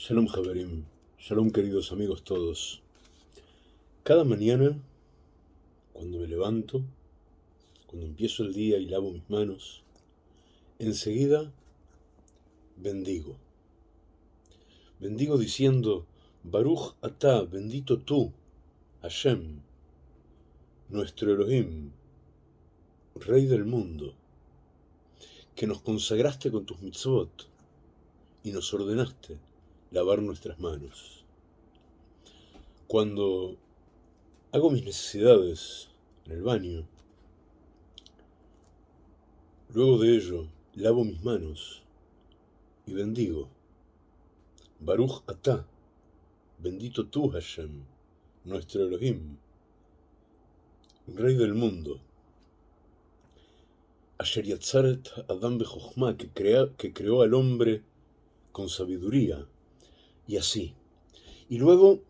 Shalom Javerim, Shalom queridos amigos todos. Cada mañana, cuando me levanto, cuando empiezo el día y lavo mis manos, enseguida bendigo. Bendigo diciendo, Baruch Atah, bendito tú, Hashem, nuestro Elohim, Rey del mundo, que nos consagraste con tus mitzvot y nos ordenaste lavar nuestras manos. Cuando hago mis necesidades en el baño, luego de ello lavo mis manos y bendigo. Baruch Atah, bendito tú Hashem, nuestro Elohim, Rey del mundo. Asher Yatzaret Adam que, que creó al hombre con sabiduría y así. Y luego,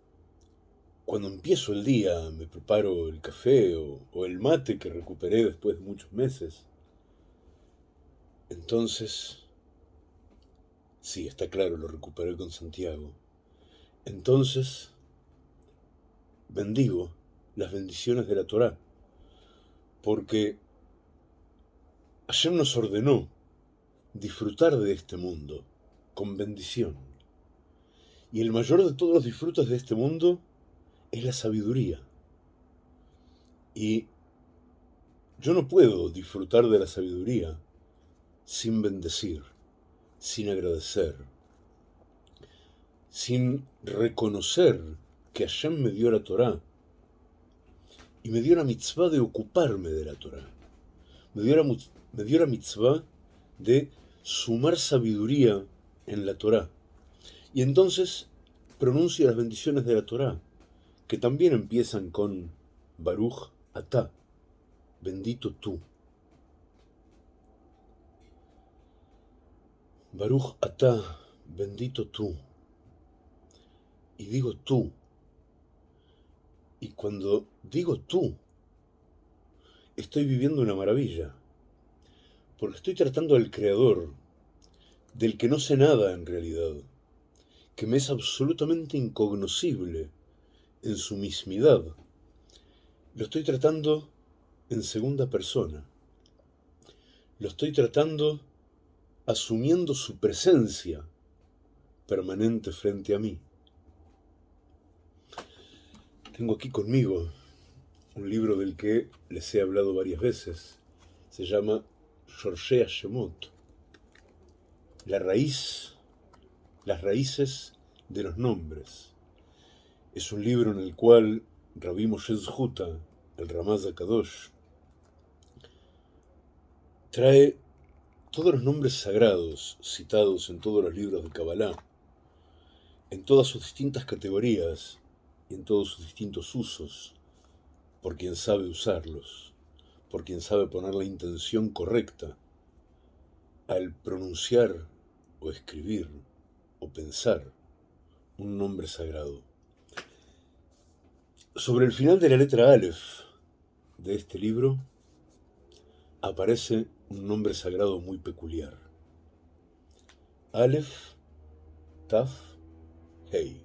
cuando empiezo el día, me preparo el café o, el mate que recuperé después de muchos meses. Entonces, sí, está claro, lo recuperé con Santiago. Entonces, bendigo las bendiciones de la Torá, porque ayer nos ordenó disfrutar de este mundo con bendición. Y el mayor de todos los disfrutos de este mundo es la sabiduría. Y yo no puedo disfrutar de la sabiduría sin bendecir, sin agradecer, sin reconocer que Hashem me dio la Torah y me dio la mitzvah de ocuparme de la Torah. Me dio la, me dio la mitzvah de sumar sabiduría en la Torah y entonces pronuncia las bendiciones de la Torá, que también empiezan con Baruch Atah, bendito tú. Baruch Atah, bendito tú. Y digo tú. Y cuando digo tú, estoy viviendo una maravilla, porque estoy tratando al Creador, del que no sé nada en realidad que me es absolutamente incognoscible en su mismidad. Lo estoy tratando en segunda persona. Lo estoy tratando asumiendo su presencia permanente frente a mí. Tengo aquí conmigo un libro del que les he hablado varias veces. Se llama Shorshea Shemot. La raíz las raíces de los nombres. Es un libro en el cual Rabbi Moshe Zhuta, el Ramaz Kadosh, trae todos los nombres sagrados citados en todos los libros de Kabbalah, en todas sus distintas categorías y en todos sus distintos usos, por quien sabe usarlos, por quien sabe poner la intención correcta al pronunciar o escribir o pensar un nombre sagrado. Sobre el final de la letra Aleph de este libro aparece un nombre sagrado muy peculiar. Aleph, Taf, Hei.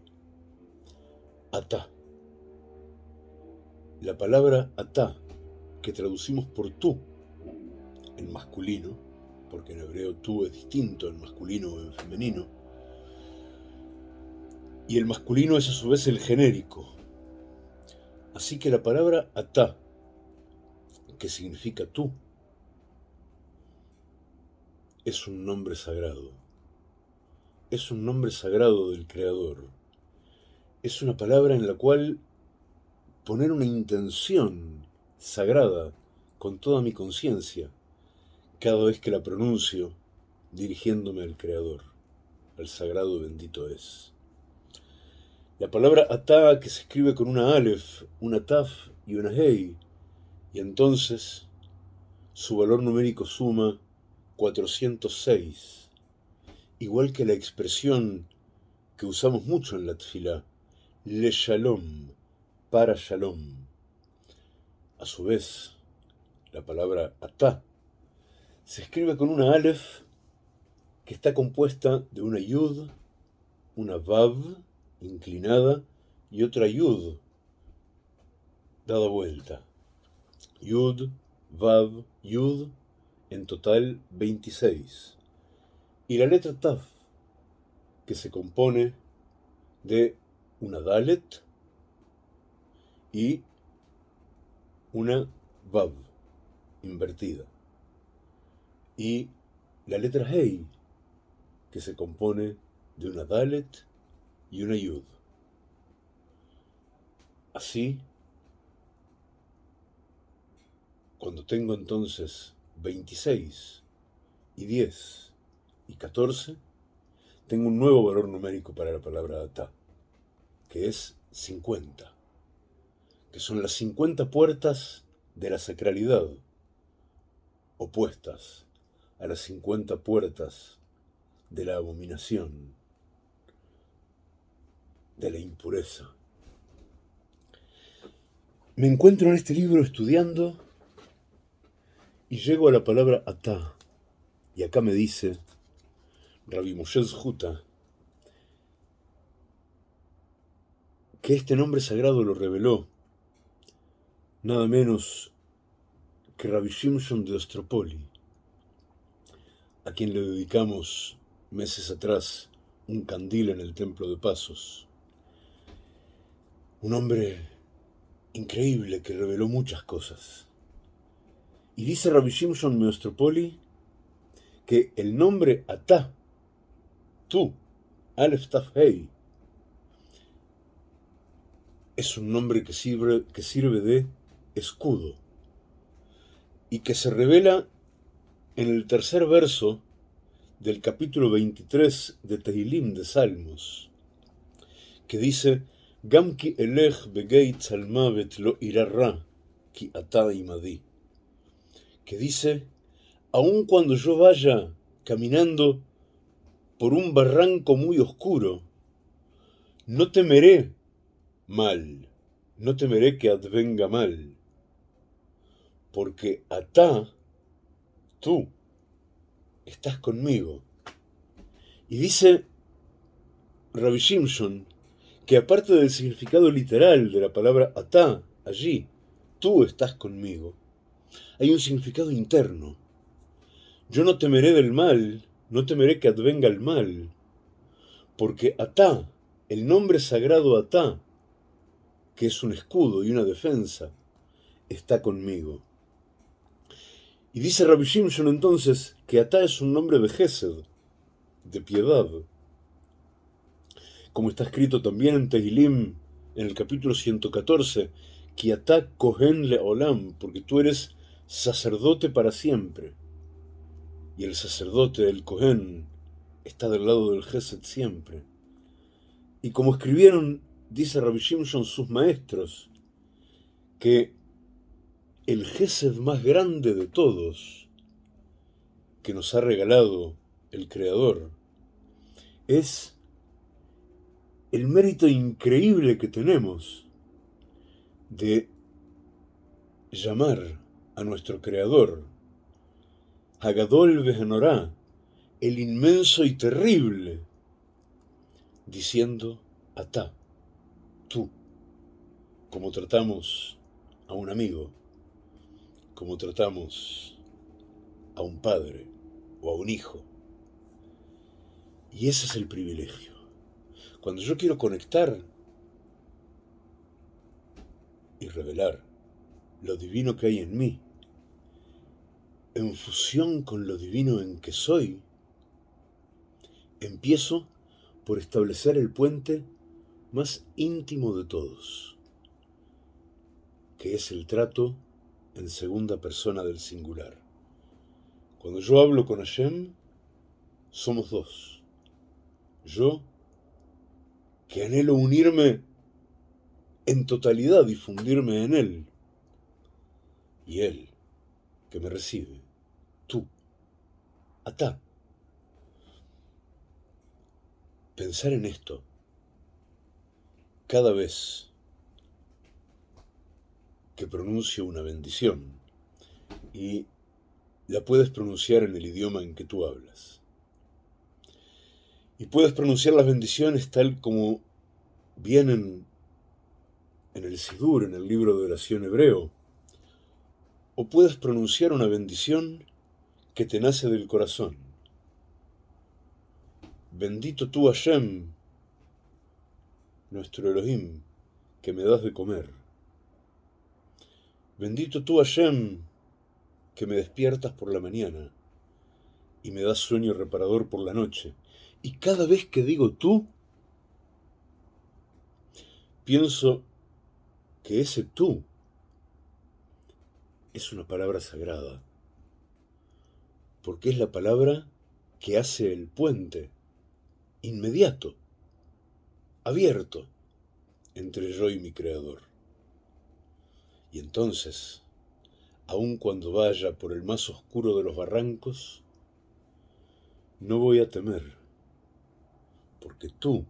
Atá. La palabra atá, que traducimos por tú en masculino, porque en hebreo tú es distinto en masculino o en femenino, y el masculino es a su vez el genérico. Así que la palabra atá, que significa tú, es un nombre sagrado. Es un nombre sagrado del Creador. Es una palabra en la cual poner una intención sagrada con toda mi conciencia cada vez que la pronuncio dirigiéndome al Creador, al sagrado bendito es. La palabra atá que se escribe con una alef, una taf y una hei, y entonces su valor numérico suma 406, igual que la expresión que usamos mucho en la le shalom, para shalom. A su vez, la palabra atá se escribe con una alef que está compuesta de una yud una Vav inclinada y otra Yud dada vuelta. Yud, Vav, Yud, en total 26. Y la letra Taf, que se compone de una Dalet y una Vav invertida. Y la letra Hei, que se compone de una Dalet y una Yud. Así, cuando tengo entonces 26 y 10 y 14, tengo un nuevo valor numérico para la palabra ata, que es 50, que son las 50 puertas de la sacralidad, opuestas a las 50 puertas de la abominación, de la impureza. Me encuentro en este libro estudiando y llego a la palabra atá. Y acá me dice Rabbi Moshe Juta que este nombre sagrado lo reveló nada menos que Rabbi Shimshon de Ostropoli, a quien le dedicamos meses atrás un candil en el templo de Pasos. Un hombre increíble que reveló muchas cosas. Y dice Rabbi Shimshon Meostropoli que el nombre Atá, tú, Aleph Taf Hei, es un nombre que sirve, que sirve de escudo y que se revela en el tercer verso del capítulo 23 de Tehilim de Salmos, que dice Elech begeit salmavet lo irarra ki ata imadi que dice, aun cuando yo vaya caminando por un barranco muy oscuro, no temeré mal, no temeré que advenga mal, porque atá, tú, estás conmigo. Y dice Rabbi Shimshon que aparte del significado literal de la palabra atá, allí, tú estás conmigo, hay un significado interno. Yo no temeré del mal, no temeré que advenga el mal, porque Atá, el nombre sagrado Atá, que es un escudo y una defensa, está conmigo. Y dice Rabbi Shimshon entonces que Atá es un nombre de Gesed, de piedad. Como está escrito también en Tehilim, en el capítulo 114, que Atá Kohen le Olam, porque tú eres sacerdote para siempre. Y el sacerdote, el Cohen, está del lado del Gesed siempre. Y como escribieron, dice Rabbi Shimshon, sus maestros, que el Gesed más grande de todos que nos ha regalado el Creador es el mérito increíble que tenemos de llamar a nuestro Creador, Hagadol Behenorá, el inmenso y terrible, diciendo, Atá, tú, como tratamos a un amigo, como tratamos a un padre o a un hijo. Y ese es el privilegio. Cuando yo quiero conectar y revelar lo divino que hay en mí, en fusión con lo divino en que soy, empiezo por establecer el puente más íntimo de todos, que es el trato en segunda persona del singular. Cuando yo hablo con Hashem, somos dos. Yo, que anhelo unirme en totalidad y fundirme en Él, y Él, que me recibe, tú, atá. Pensar en esto cada vez que pronuncio una bendición y la puedes pronunciar en el idioma en que tú hablas. Y puedes pronunciar las bendiciones tal como vienen en el Sidur, en el libro de oración hebreo. O puedes pronunciar una bendición que te nace del corazón. Bendito tú Hashem, nuestro Elohim, que me das de comer. Bendito tú Hashem, que me despiertas por la mañana y me das sueño reparador por la noche. Y cada vez que digo tú, pienso que ese tú es una palabra sagrada, porque es la palabra que hace el puente inmediato, abierto entre yo y mi Creador. Y entonces, aun cuando vaya por el más oscuro de los barrancos, no voy a temer, porque tú,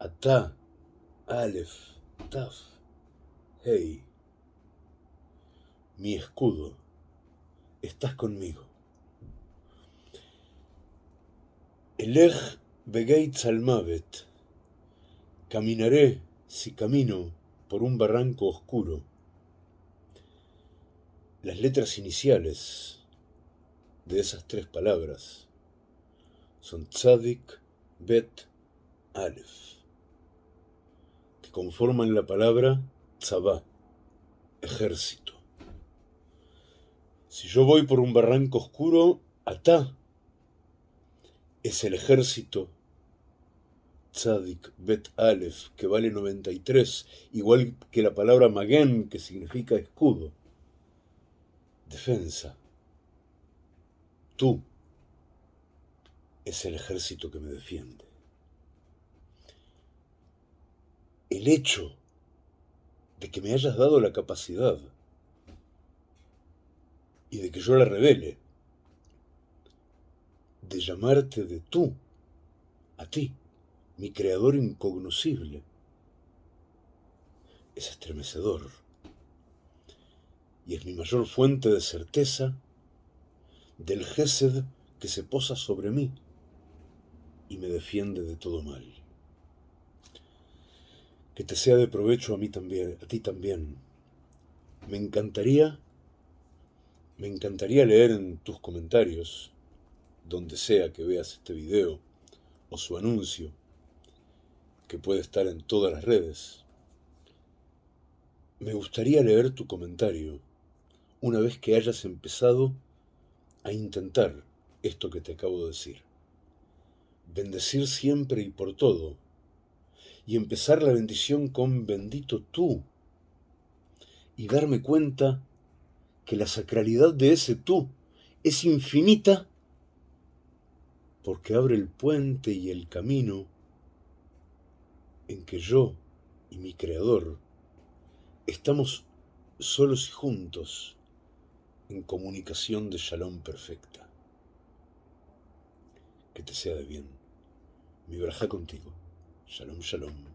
Ata, Aleph, Taf, Hey, mi escudo, estás conmigo. Elej Begeit Salmavet, caminaré si camino por un barranco oscuro. Las letras iniciales de esas tres palabras son Tzadik, Bet, Aleph, que conforman la palabra Tzabá, ejército. Si yo voy por un barranco oscuro, Atá es el ejército Tzadik, Bet Aleph, que vale 93, igual que la palabra Magen, que significa escudo, defensa. Tú es el ejército que me defiende. El hecho de que me hayas dado la capacidad y de que yo la revele, de llamarte de tú, a ti, mi creador incognoscible, es estremecedor y es mi mayor fuente de certeza del Gesed que se posa sobre mí y me defiende de todo mal. Que te sea de provecho a mí también, a ti también. Me encantaría, me encantaría leer en tus comentarios, donde sea que veas este video o su anuncio, que puede estar en todas las redes. Me gustaría leer tu comentario una vez que hayas empezado a intentar esto que te acabo de decir bendecir siempre y por todo, y empezar la bendición con bendito tú, y darme cuenta que la sacralidad de ese tú es infinita porque abre el puente y el camino en que yo y mi Creador estamos solos y juntos en comunicación de shalom perfecta. Que te sea de bien mi braja contigo. Shalom, shalom.